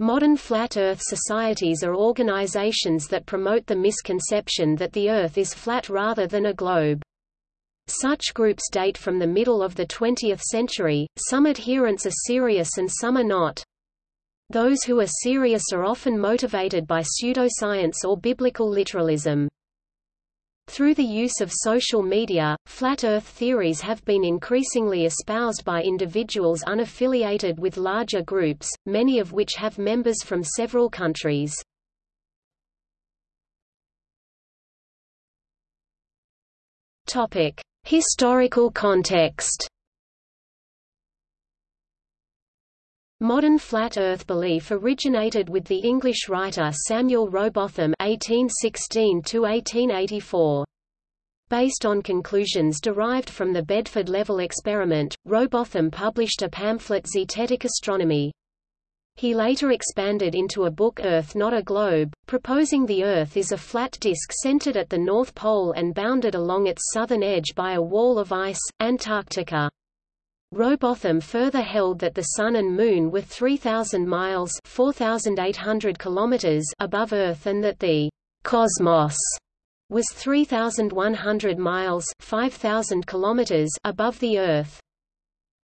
Modern flat Earth societies are organizations that promote the misconception that the Earth is flat rather than a globe. Such groups date from the middle of the 20th century, some adherents are serious and some are not. Those who are serious are often motivated by pseudoscience or biblical literalism. Through the use of social media, flat Earth theories have been increasingly espoused by individuals unaffiliated with larger groups, many of which have members from several countries. Historical context. Modern flat Earth belief originated with the English writer Samuel Rowbotham (1816–1884). Based on conclusions derived from the Bedford level experiment, Rowbotham published a pamphlet Zetetic Astronomy. He later expanded into a book Earth Not a Globe, proposing the Earth is a flat disk centered at the North Pole and bounded along its southern edge by a wall of ice, Antarctica. Rowbotham further held that the Sun and Moon were 3,000 miles 4,800 kilometers above Earth and that the cosmos was 3,100 miles 5,000 kilometers above the Earth.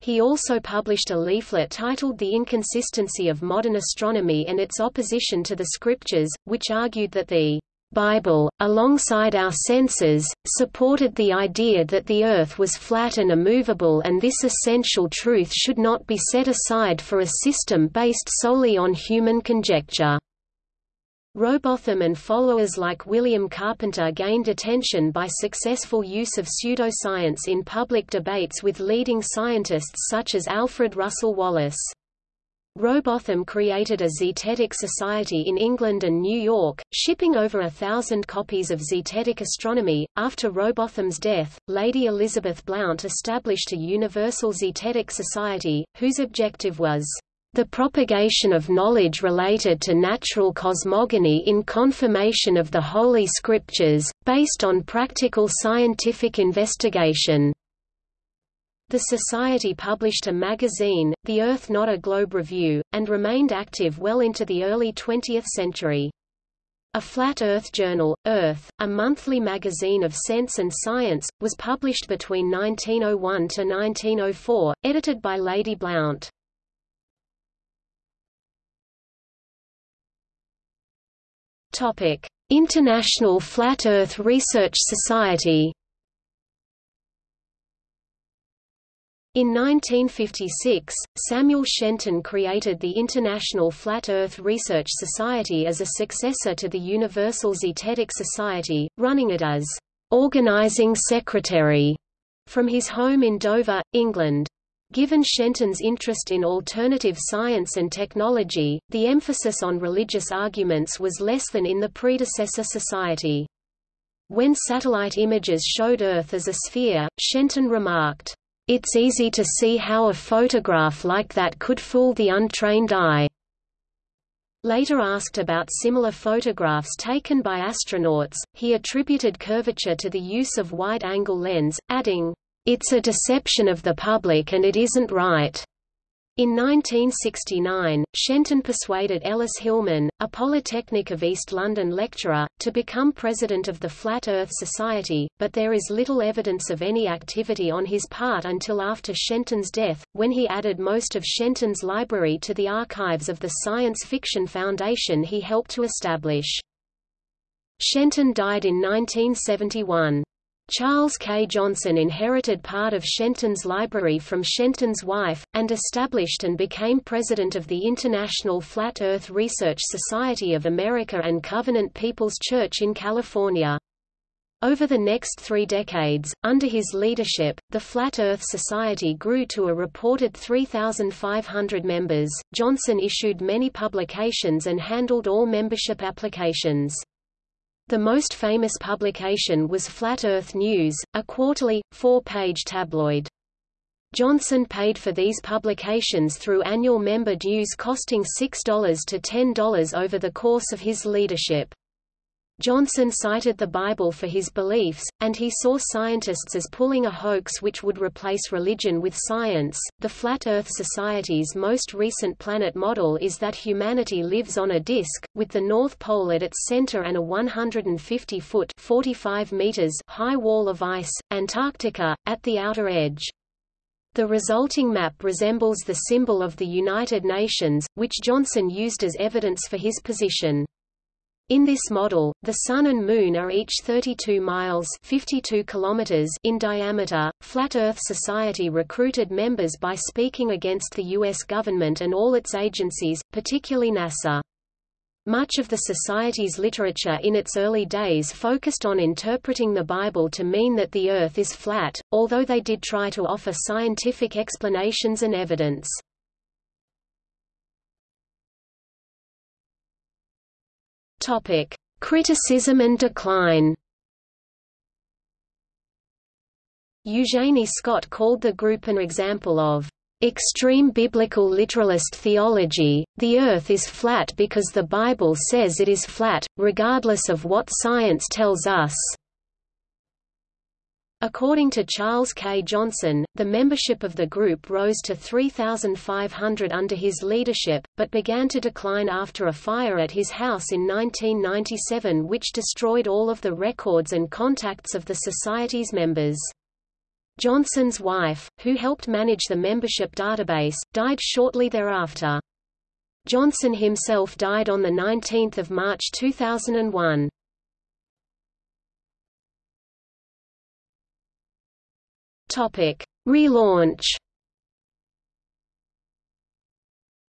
He also published a leaflet titled The Inconsistency of Modern Astronomy and its Opposition to the Scriptures, which argued that the Bible, alongside our senses, supported the idea that the Earth was flat and immovable and this essential truth should not be set aside for a system based solely on human conjecture. Rowbotham and followers like William Carpenter gained attention by successful use of pseudoscience in public debates with leading scientists such as Alfred Russel Wallace. Rowbotham created a Zetetic Society in England and New York, shipping over a thousand copies of Zetetic Astronomy. After Rowbotham's death, Lady Elizabeth Blount established a Universal Zetetic Society, whose objective was the propagation of knowledge related to natural cosmogony in confirmation of the Holy Scriptures, based on practical scientific investigation. The Society published a magazine, The Earth Not a Globe Review, and remained active well into the early 20th century. A Flat Earth journal, Earth, a monthly magazine of sense and science, was published between 1901 to 1904, edited by Lady Blount. International Flat Earth Research Society In 1956, Samuel Shenton created the International Flat Earth Research Society as a successor to the Universal Zetetic Society, running it as organizing secretary from his home in Dover, England. Given Shenton's interest in alternative science and technology, the emphasis on religious arguments was less than in the predecessor society. When satellite images showed Earth as a sphere, Shenton remarked, it's easy to see how a photograph like that could fool the untrained eye. Later asked about similar photographs taken by astronauts, he attributed curvature to the use of wide-angle lens, adding, "It's a deception of the public and it isn't right." In 1969, Shenton persuaded Ellis Hillman, a Polytechnic of East London lecturer, to become president of the Flat Earth Society, but there is little evidence of any activity on his part until after Shenton's death, when he added most of Shenton's library to the archives of the science fiction foundation he helped to establish. Shenton died in 1971. Charles K. Johnson inherited part of Shenton's library from Shenton's wife, and established and became president of the International Flat Earth Research Society of America and Covenant People's Church in California. Over the next three decades, under his leadership, the Flat Earth Society grew to a reported 3,500 members. Johnson issued many publications and handled all membership applications. The most famous publication was Flat Earth News, a quarterly, four-page tabloid. Johnson paid for these publications through annual member dues costing $6 to $10 over the course of his leadership. Johnson cited the Bible for his beliefs, and he saw scientists as pulling a hoax which would replace religion with science. The Flat Earth Society's most recent planet model is that humanity lives on a disk, with the North Pole at its center and a 150 foot (45 meters) high wall of ice, Antarctica, at the outer edge. The resulting map resembles the symbol of the United Nations, which Johnson used as evidence for his position. In this model, the Sun and Moon are each 32 miles 52 kilometers in diameter. Flat Earth Society recruited members by speaking against the U.S. government and all its agencies, particularly NASA. Much of the Society's literature in its early days focused on interpreting the Bible to mean that the Earth is flat, although they did try to offer scientific explanations and evidence. Topic: Criticism and decline. Eugenie Scott called the group an example of extreme biblical literalist theology. The earth is flat because the Bible says it is flat, regardless of what science tells us. According to Charles K. Johnson, the membership of the group rose to 3,500 under his leadership, but began to decline after a fire at his house in 1997 which destroyed all of the records and contacts of the Society's members. Johnson's wife, who helped manage the membership database, died shortly thereafter. Johnson himself died on 19 March 2001. Topic: Relaunch.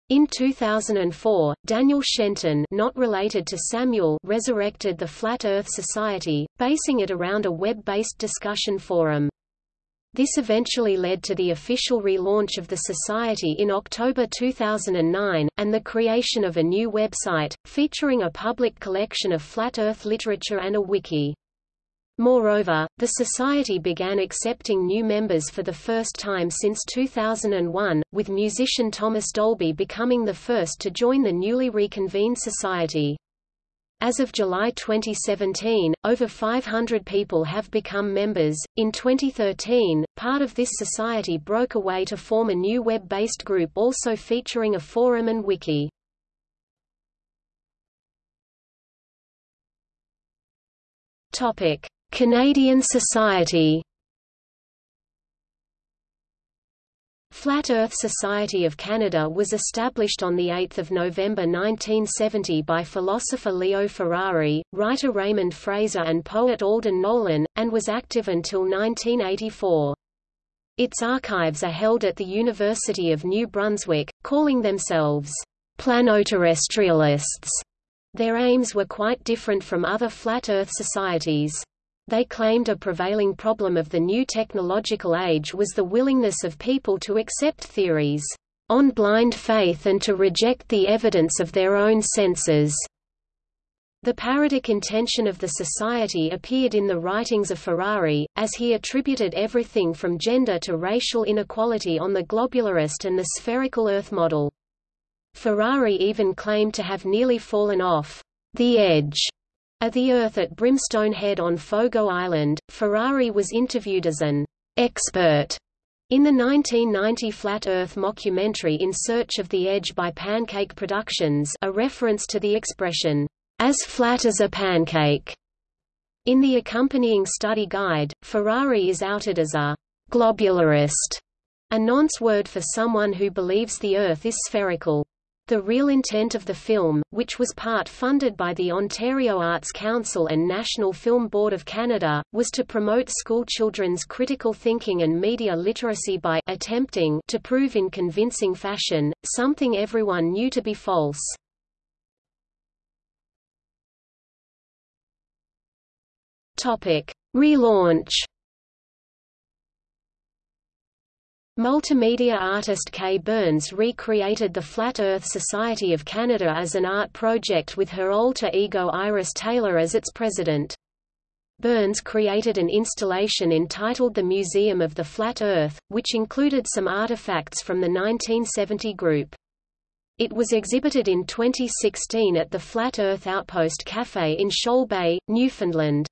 In 2004, Daniel Shenton not related to Samuel resurrected the Flat Earth Society, basing it around a web-based discussion forum. This eventually led to the official relaunch of the Society in October 2009, and the creation of a new website, featuring a public collection of flat Earth literature and a wiki. Moreover, the Society began accepting new members for the first time since 2001, with musician Thomas Dolby becoming the first to join the newly reconvened Society. As of July 2017, over 500 people have become members. In 2013, part of this society broke away to form a new web based group also featuring a forum and wiki. Topic: Canadian Society Flat Earth Society of Canada was established on 8 November 1970 by philosopher Leo Ferrari, writer Raymond Fraser and poet Alden Nowlan, and was active until 1984. Its archives are held at the University of New Brunswick, calling themselves planoterrestrialists. Their aims were quite different from other flat Earth societies. They claimed a prevailing problem of the new technological age was the willingness of people to accept theories on blind faith and to reject the evidence of their own senses. The parodic intention of the society appeared in the writings of Ferrari, as he attributed everything from gender to racial inequality on the globularist and the spherical Earth model. Ferrari even claimed to have nearly fallen off the edge at the Earth at Brimstone Head on Fogo Island, Ferrari was interviewed as an expert in the 1990 Flat Earth mockumentary In Search of the Edge by Pancake Productions a reference to the expression, as flat as a pancake. In the accompanying study guide, Ferrari is outed as a globularist, a nonce word for someone who believes the Earth is spherical. The real intent of the film, which was part funded by the Ontario Arts Council and National Film Board of Canada, was to promote schoolchildren's critical thinking and media literacy by attempting to prove in convincing fashion, something everyone knew to be false. Relaunch Multimedia artist Kay Burns recreated the Flat Earth Society of Canada as an art project with her alter ego Iris Taylor as its president. Burns created an installation entitled The Museum of the Flat Earth, which included some artifacts from the 1970 group. It was exhibited in 2016 at the Flat Earth Outpost Cafe in Shoal Bay, Newfoundland.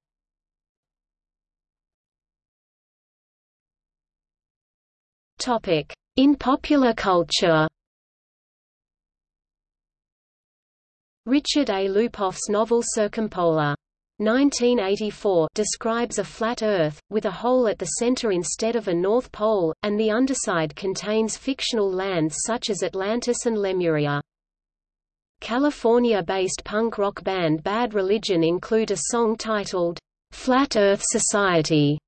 In popular culture Richard A. Lupoff's novel Circumpolar 1984 describes a flat Earth, with a hole at the center instead of a North Pole, and the underside contains fictional lands such as Atlantis and Lemuria. California-based punk rock band Bad Religion include a song titled, "'Flat Earth Society'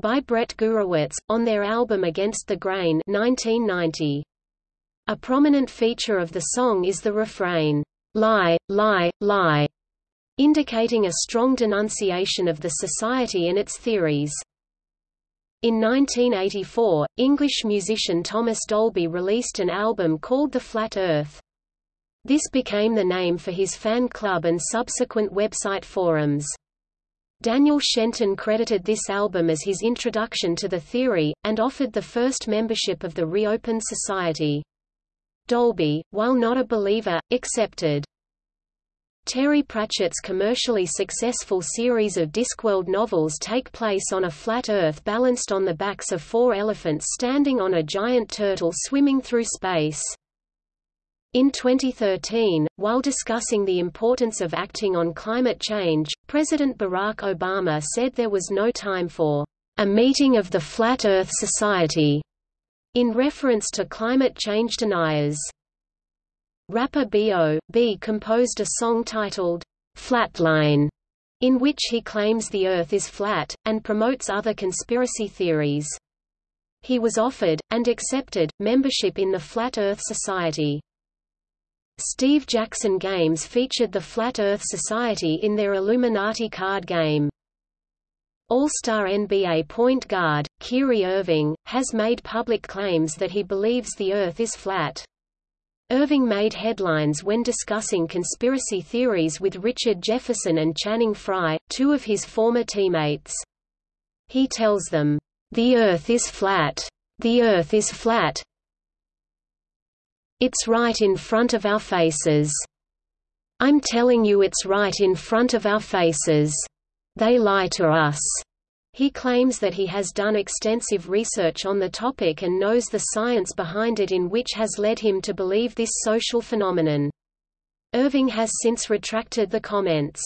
by Brett Gurewitz, on their album Against the Grain 1990. A prominent feature of the song is the refrain, "'Lie, lie, lie' indicating a strong denunciation of the society and its theories. In 1984, English musician Thomas Dolby released an album called The Flat Earth. This became the name for his fan club and subsequent website forums. Daniel Shenton credited this album as his introduction to the theory, and offered the first membership of the Reopened Society. Dolby, while not a believer, accepted. Terry Pratchett's commercially successful series of Discworld novels take place on a flat Earth balanced on the backs of four elephants standing on a giant turtle swimming through space. In 2013, while discussing the importance of acting on climate change, President Barack Obama said there was no time for a meeting of the Flat Earth Society, in reference to climate change deniers. Rapper B.O.B. composed a song titled, Flatline, in which he claims the Earth is flat, and promotes other conspiracy theories. He was offered, and accepted, membership in the Flat Earth Society. Steve Jackson Games featured the Flat Earth Society in their Illuminati card game. All-star NBA point guard, Kyrie Irving, has made public claims that he believes the Earth is flat. Irving made headlines when discussing conspiracy theories with Richard Jefferson and Channing Frye, two of his former teammates. He tells them, "The Earth is flat. The Earth is flat. It's right in front of our faces. I'm telling you it's right in front of our faces. They lie to us." He claims that he has done extensive research on the topic and knows the science behind it in which has led him to believe this social phenomenon. Irving has since retracted the comments.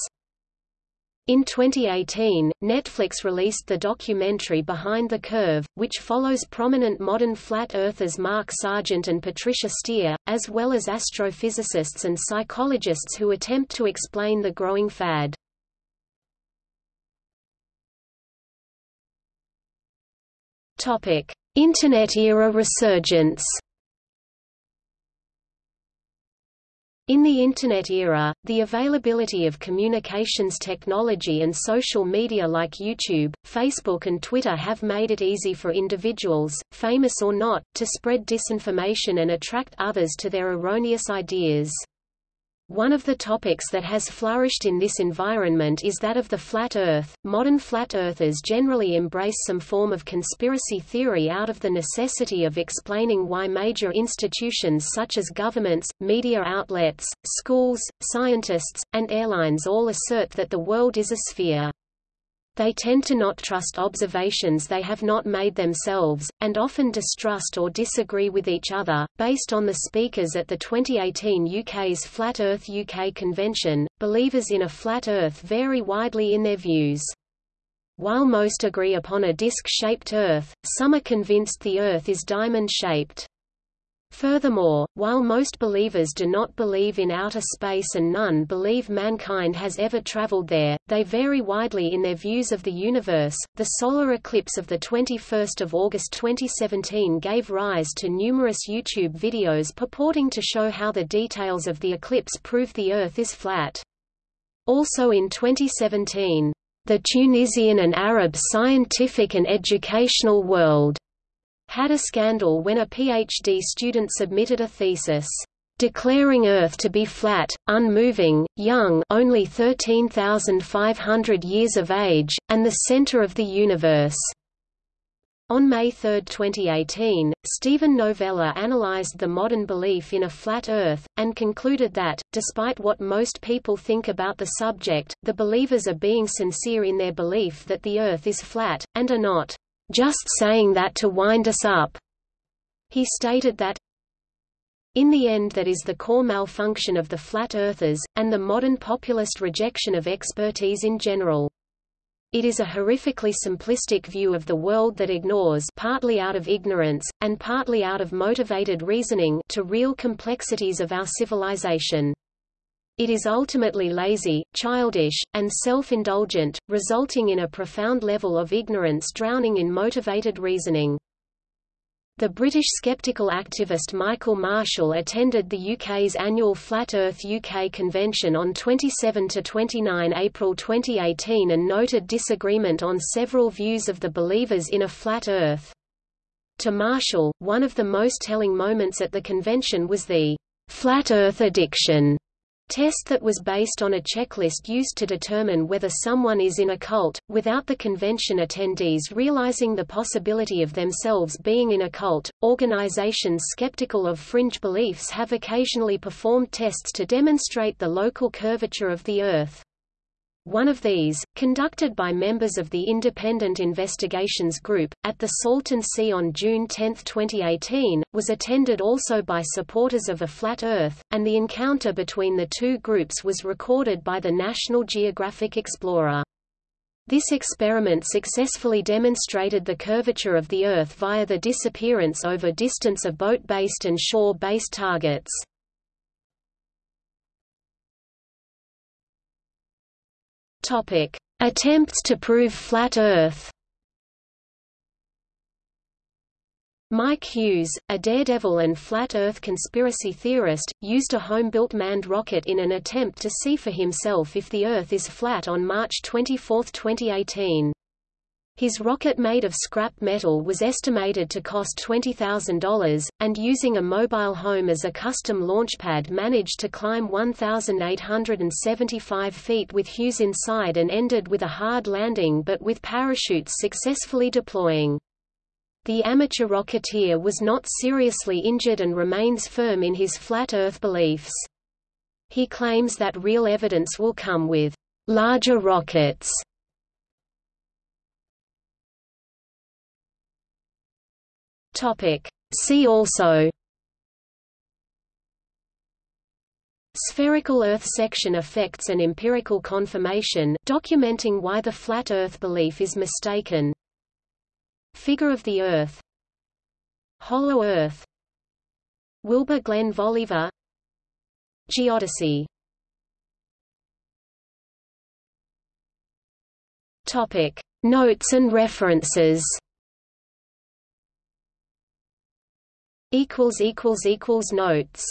In 2018, Netflix released the documentary Behind the Curve, which follows prominent modern flat earthers Mark Sargent and Patricia Steere, as well as astrophysicists and psychologists who attempt to explain the growing fad. Topic: Internet era resurgence. In the Internet era, the availability of communications technology and social media like YouTube, Facebook and Twitter have made it easy for individuals, famous or not, to spread disinformation and attract others to their erroneous ideas. One of the topics that has flourished in this environment is that of the flat Earth. Modern flat earthers generally embrace some form of conspiracy theory out of the necessity of explaining why major institutions such as governments, media outlets, schools, scientists, and airlines all assert that the world is a sphere. They tend to not trust observations they have not made themselves, and often distrust or disagree with each other. Based on the speakers at the 2018 UK's Flat Earth UK convention, believers in a flat Earth vary widely in their views. While most agree upon a disc-shaped Earth, some are convinced the Earth is diamond-shaped. Furthermore, while most believers do not believe in outer space and none believe mankind has ever traveled there, they vary widely in their views of the universe. The solar eclipse of the 21st of August 2017 gave rise to numerous YouTube videos purporting to show how the details of the eclipse prove the Earth is flat. Also in 2017, the Tunisian and Arab scientific and educational world had a scandal when a PhD student submitted a thesis declaring Earth to be flat, unmoving, young only 13,500 years of age, and the center of the universe. On May 3, 2018, Steven Novella analyzed the modern belief in a flat Earth, and concluded that, despite what most people think about the subject, the believers are being sincere in their belief that the Earth is flat, and are not just saying that to wind us up. He stated that, in the end that is the core malfunction of the flat earthers, and the modern populist rejection of expertise in general. It is a horrifically simplistic view of the world that ignores partly out of ignorance, and partly out of motivated reasoning to real complexities of our civilization. It is ultimately lazy, childish, and self-indulgent, resulting in a profound level of ignorance drowning in motivated reasoning. The British skeptical activist Michael Marshall attended the UK's annual Flat Earth UK convention on 27–29 April 2018 and noted disagreement on several views of the believers in a flat Earth. To Marshall, one of the most telling moments at the convention was the «flat Earth addiction» test that was based on a checklist used to determine whether someone is in a cult, without the convention attendees realizing the possibility of themselves being in a cult. Organizations skeptical of fringe beliefs have occasionally performed tests to demonstrate the local curvature of the Earth. One of these, conducted by members of the Independent Investigations Group, at the Salton Sea on June 10, 2018, was attended also by supporters of a flat Earth, and the encounter between the two groups was recorded by the National Geographic Explorer. This experiment successfully demonstrated the curvature of the Earth via the disappearance over distance of boat-based and shore-based targets. Topic: Attempts to prove flat Earth. Mike Hughes, a daredevil and flat Earth conspiracy theorist, used a home-built manned rocket in an attempt to see for himself if the Earth is flat on March 24, 2018. His rocket made of scrap metal was estimated to cost $20,000, and using a mobile home as a custom launchpad managed to climb 1,875 feet with Hughes inside and ended with a hard landing but with parachutes successfully deploying. The amateur rocketeer was not seriously injured and remains firm in his flat Earth beliefs. He claims that real evidence will come with larger rockets Topic. See also. Spherical Earth section effects and empirical confirmation documenting why the flat Earth belief is mistaken. Figure of the Earth. Hollow Earth. Wilbur Glenn Voliva. Geodesy. Topic. Notes and references notes